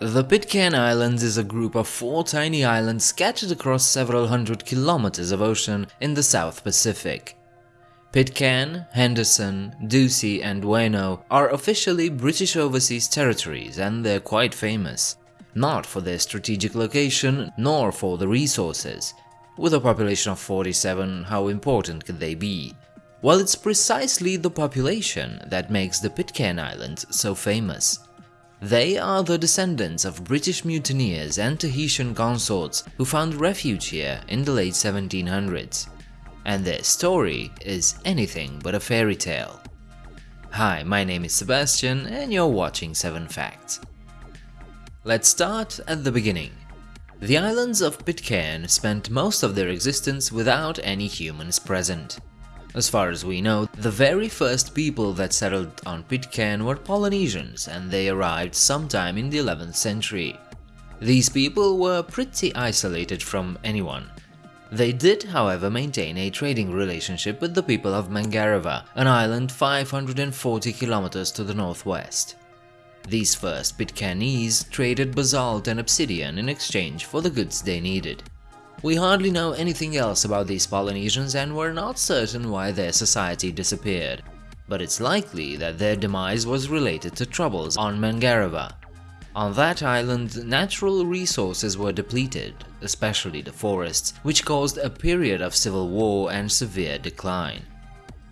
The Pitcairn Islands is a group of four tiny islands scattered across several hundred kilometers of ocean in the South Pacific. Pitcairn, Henderson, Ducie and Oeno are officially British Overseas Territories and they're quite famous. Not for their strategic location, nor for the resources. With a population of 47, how important could they be? Well, it's precisely the population that makes the Pitcairn Islands so famous. They are the descendants of British mutineers and Tahitian consorts who found refuge here in the late 1700s. And their story is anything but a fairy tale. Hi, my name is Sebastian and you're watching 7 Facts. Let's start at the beginning. The islands of Pitcairn spent most of their existence without any humans present. As far as we know, the very first people that settled on Pitcairn were Polynesians and they arrived sometime in the 11th century. These people were pretty isolated from anyone. They did, however, maintain a trading relationship with the people of Mangareva, an island 540 kilometers to the northwest. These first Pitcairnese traded basalt and obsidian in exchange for the goods they needed. We hardly know anything else about these Polynesians and we're not certain why their society disappeared, but it's likely that their demise was related to troubles on Mangareva. On that island, natural resources were depleted, especially the forests, which caused a period of civil war and severe decline.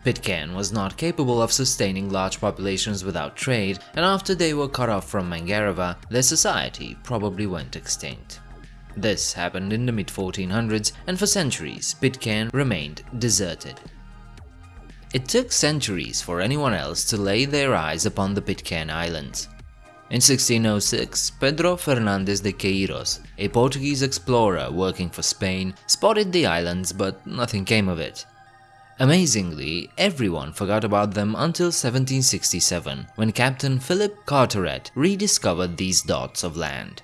Pitcairn was not capable of sustaining large populations without trade, and after they were cut off from Mangareva, their society probably went extinct. This happened in the mid-1400s and for centuries Pitcairn remained deserted. It took centuries for anyone else to lay their eyes upon the Pitcairn Islands. In 1606, Pedro Fernandes de Queiroz, a Portuguese explorer working for Spain, spotted the islands but nothing came of it. Amazingly, everyone forgot about them until 1767, when Captain Philip Carteret rediscovered these dots of land.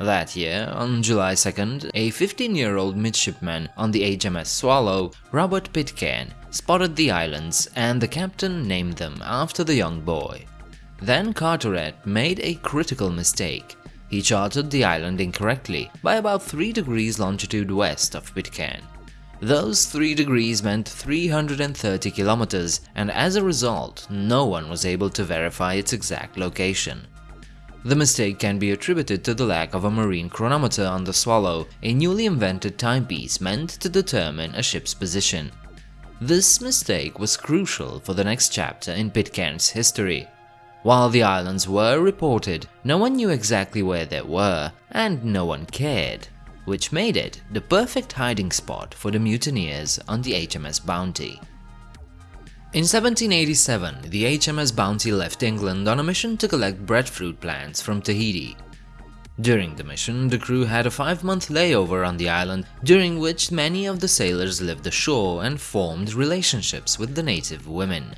That year, on July 2nd, a 15-year-old midshipman on the HMS Swallow, Robert Pitcairn, spotted the islands and the captain named them after the young boy. Then Carteret made a critical mistake. He charted the island incorrectly by about 3 degrees longitude west of Pitcairn. Those 3 degrees meant 330 kilometers and as a result, no one was able to verify its exact location. The mistake can be attributed to the lack of a marine chronometer on the Swallow, a newly invented timepiece meant to determine a ship's position. This mistake was crucial for the next chapter in Pitcairn's history. While the islands were reported, no one knew exactly where they were, and no one cared, which made it the perfect hiding spot for the mutineers on the HMS Bounty. In 1787, the HMS Bounty left England on a mission to collect breadfruit plants from Tahiti. During the mission, the crew had a five-month layover on the island, during which many of the sailors lived ashore and formed relationships with the native women.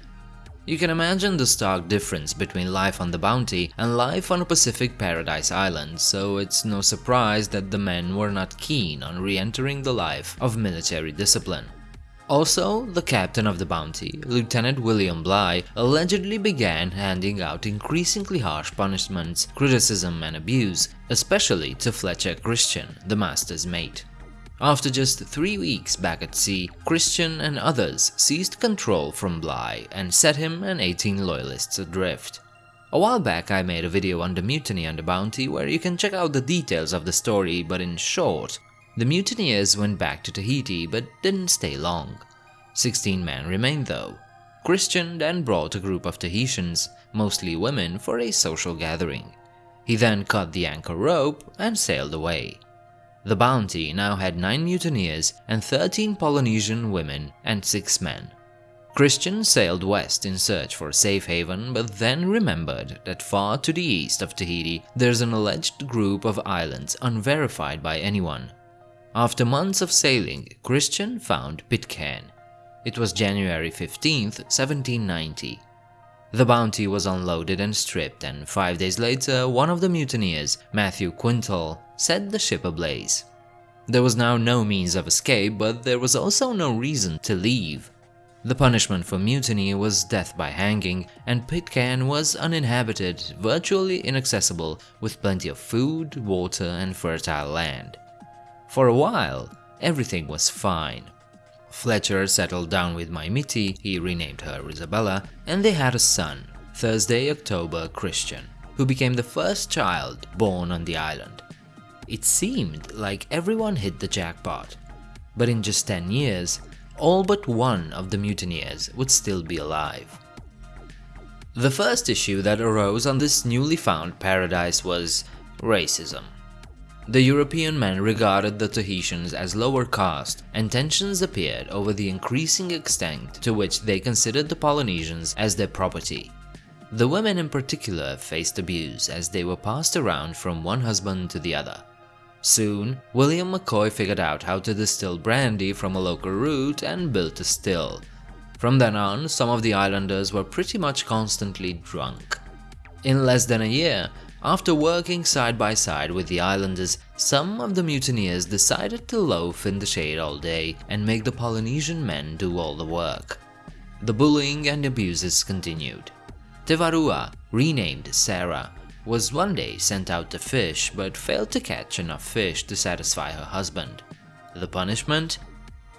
You can imagine the stark difference between life on the Bounty and life on a Pacific Paradise Island, so it's no surprise that the men were not keen on re-entering the life of military discipline. Also, the captain of the Bounty, Lieutenant William Bligh, allegedly began handing out increasingly harsh punishments, criticism and abuse, especially to Fletcher Christian, the master's mate. After just three weeks back at sea, Christian and others seized control from Bligh and set him and 18 loyalists adrift. A while back I made a video on the mutiny on the Bounty where you can check out the details of the story, but in short, the mutineers went back to Tahiti but didn't stay long. 16 men remained though. Christian then brought a group of Tahitians, mostly women, for a social gathering. He then cut the anchor rope and sailed away. The Bounty now had 9 mutineers and 13 Polynesian women and 6 men. Christian sailed west in search for a safe haven but then remembered that far to the east of Tahiti there's an alleged group of islands unverified by anyone. After months of sailing, Christian found Pitcairn. It was January 15, 1790. The bounty was unloaded and stripped and five days later one of the mutineers, Matthew Quintal, set the ship ablaze. There was now no means of escape, but there was also no reason to leave. The punishment for mutiny was death by hanging, and Pitcairn was uninhabited, virtually inaccessible, with plenty of food, water, and fertile land. For a while, everything was fine. Fletcher settled down with Maimiti, he renamed her Isabella, and they had a son, Thursday October Christian, who became the first child born on the island. It seemed like everyone hit the jackpot, but in just 10 years, all but one of the mutineers would still be alive. The first issue that arose on this newly found paradise was racism. The European men regarded the Tahitians as lower caste, and tensions appeared over the increasing extent to which they considered the Polynesians as their property. The women in particular faced abuse as they were passed around from one husband to the other. Soon, William McCoy figured out how to distill brandy from a local root and built a still. From then on, some of the islanders were pretty much constantly drunk. In less than a year, after working side by side with the islanders, some of the mutineers decided to loaf in the shade all day and make the Polynesian men do all the work. The bullying and abuses continued. Te Varua, renamed Sarah, was one day sent out to fish but failed to catch enough fish to satisfy her husband. The punishment?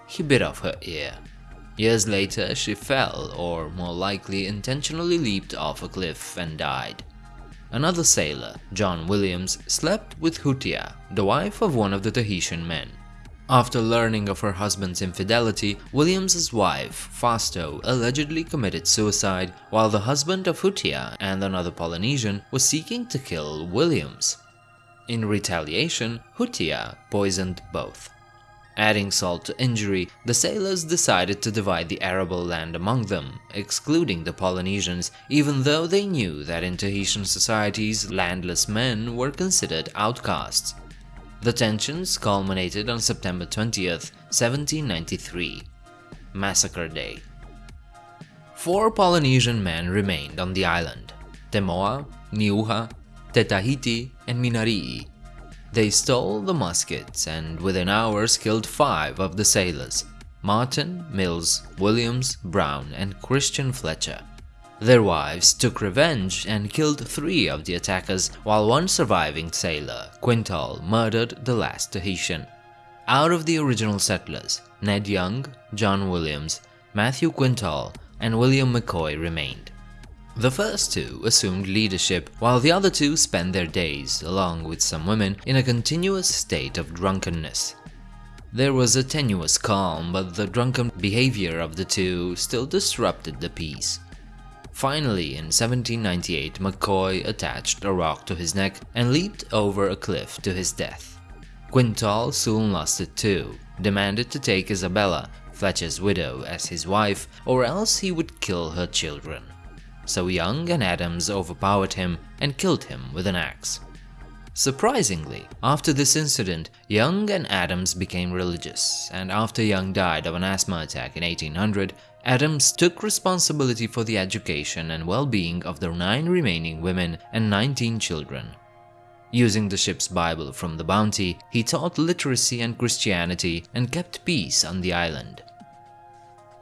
He bit off her ear. Years later, she fell, or more likely intentionally leaped off a cliff and died. Another sailor, John Williams, slept with Hutia, the wife of one of the Tahitian men. After learning of her husband's infidelity, Williams's wife, Fasto, allegedly committed suicide, while the husband of Hutia and another Polynesian was seeking to kill Williams. In retaliation, Hutia poisoned both. Adding salt to injury, the sailors decided to divide the arable land among them, excluding the Polynesians, even though they knew that in Tahitian societies landless men were considered outcasts. The tensions culminated on September 20th, 1793, Massacre Day. Four Polynesian men remained on the island, Temoa, Niuha, Te Tahiti, and Minarii. They stole the muskets and within hours killed five of the sailors, Martin, Mills, Williams, Brown, and Christian Fletcher. Their wives took revenge and killed three of the attackers, while one surviving sailor, Quintal, murdered the last Tahitian. Out of the original settlers, Ned Young, John Williams, Matthew Quintal, and William McCoy remained. The first two assumed leadership, while the other two spent their days, along with some women, in a continuous state of drunkenness. There was a tenuous calm, but the drunken behavior of the two still disrupted the peace. Finally, in 1798, McCoy attached a rock to his neck and leaped over a cliff to his death. Quintal soon lost it too, demanded to take Isabella, Fletcher's widow, as his wife, or else he would kill her children. So Young and Adams overpowered him and killed him with an axe. Surprisingly, after this incident, Young and Adams became religious, and after Young died of an asthma attack in 1800, Adams took responsibility for the education and well-being of the nine remaining women and 19 children. Using the ship's Bible from the Bounty, he taught literacy and Christianity and kept peace on the island.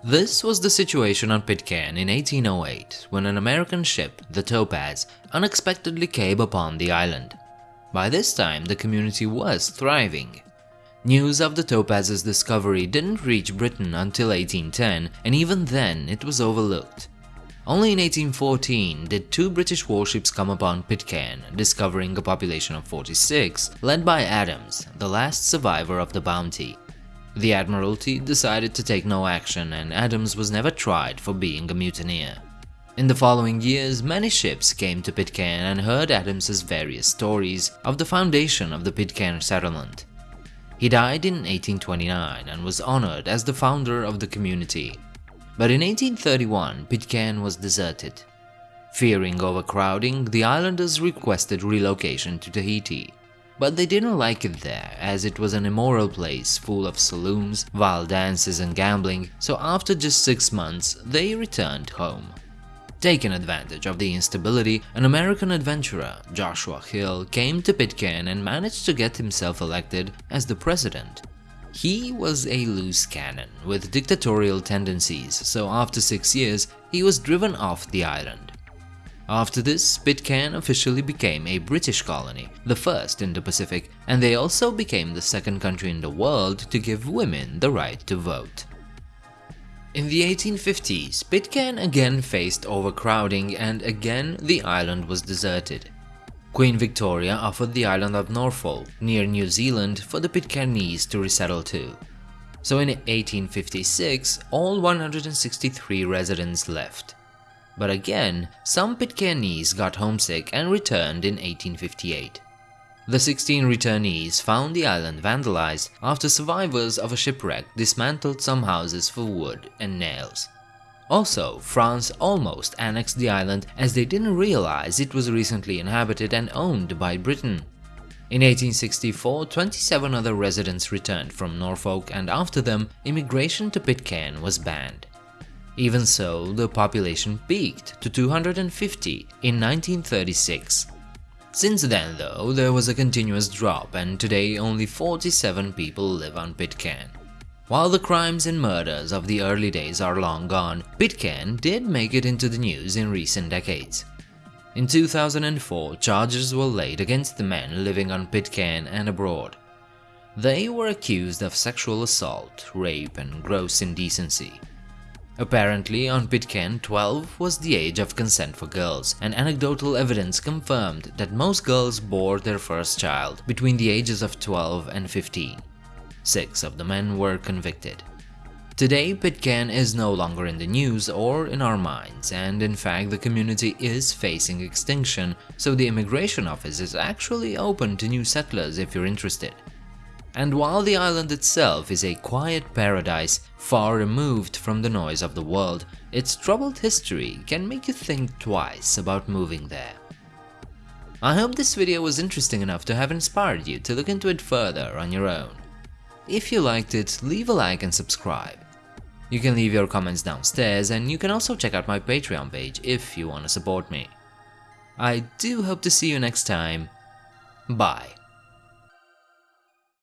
This was the situation on Pitcairn in 1808 when an American ship, the Topaz, unexpectedly came upon the island. By this time, the community was thriving. News of the Topaz's discovery didn't reach Britain until 1810, and even then it was overlooked. Only in 1814 did two British warships come upon Pitcairn, discovering a population of 46, led by Adams, the last survivor of the bounty. The Admiralty decided to take no action and Adams was never tried for being a mutineer. In the following years, many ships came to Pitcairn and heard Adams's various stories of the foundation of the Pitcairn settlement. He died in 1829 and was honored as the founder of the community. But in 1831, Pitcairn was deserted. Fearing overcrowding, the islanders requested relocation to Tahiti. But they didn't like it there, as it was an immoral place full of saloons, wild dances and gambling, so after just six months, they returned home. Taking advantage of the instability, an American adventurer, Joshua Hill, came to Pitcairn and managed to get himself elected as the president. He was a loose cannon with dictatorial tendencies, so after six years, he was driven off the island. After this, Pitcairn officially became a British colony, the first in the Pacific, and they also became the second country in the world to give women the right to vote. In the 1850s, Pitcairn again faced overcrowding and again the island was deserted. Queen Victoria offered the island of Norfolk, near New Zealand, for the Pitcairnese to resettle to. So in 1856, all 163 residents left. But again, some Pitcairnese got homesick and returned in 1858. The 16 returnees found the island vandalized after survivors of a shipwreck dismantled some houses for wood and nails. Also, France almost annexed the island as they didn't realize it was recently inhabited and owned by Britain. In 1864, 27 other residents returned from Norfolk and after them, immigration to Pitcairn was banned. Even so, the population peaked to 250 in 1936. Since then though, there was a continuous drop and today only 47 people live on Pitcairn. While the crimes and murders of the early days are long gone, Pitcairn did make it into the news in recent decades. In 2004, charges were laid against the men living on Pitcairn and abroad. They were accused of sexual assault, rape and gross indecency. Apparently, on Pitcairn, 12 was the age of consent for girls, and anecdotal evidence confirmed that most girls bore their first child between the ages of 12 and 15. Six of the men were convicted. Today, Pitcairn is no longer in the news or in our minds, and in fact the community is facing extinction, so the immigration office is actually open to new settlers if you're interested. And while the island itself is a quiet paradise far removed from the noise of the world, its troubled history can make you think twice about moving there. I hope this video was interesting enough to have inspired you to look into it further on your own. If you liked it, leave a like and subscribe. You can leave your comments downstairs and you can also check out my Patreon page if you want to support me. I do hope to see you next time. Bye.